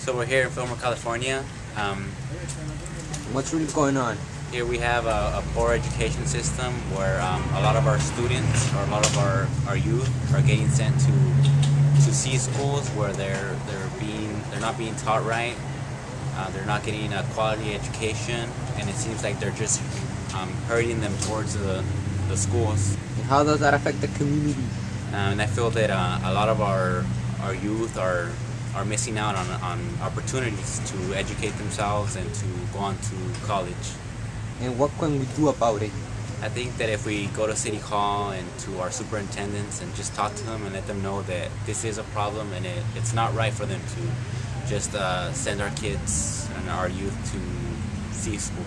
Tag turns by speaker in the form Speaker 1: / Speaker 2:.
Speaker 1: So we're here in Fillmore, California. Um,
Speaker 2: What's really going on?
Speaker 1: here we have a, a poor education system where um, a lot of our students or a lot of our, our youth are getting sent to to C schools where they're they're being they're not being taught right. Uh, they're not getting a quality education, and it seems like they're just um, hurting them towards the, the schools.
Speaker 2: And how does that affect the community?
Speaker 1: Um, and I feel that uh, a lot of our our youth are are missing out on, on opportunities to educate themselves and to go on to college.
Speaker 2: And what can we do about it?
Speaker 1: I think that if we go to City Hall and to our superintendents and just talk to them and let them know that this is a problem and it, it's not right for them to just uh, send our kids and our youth to C school.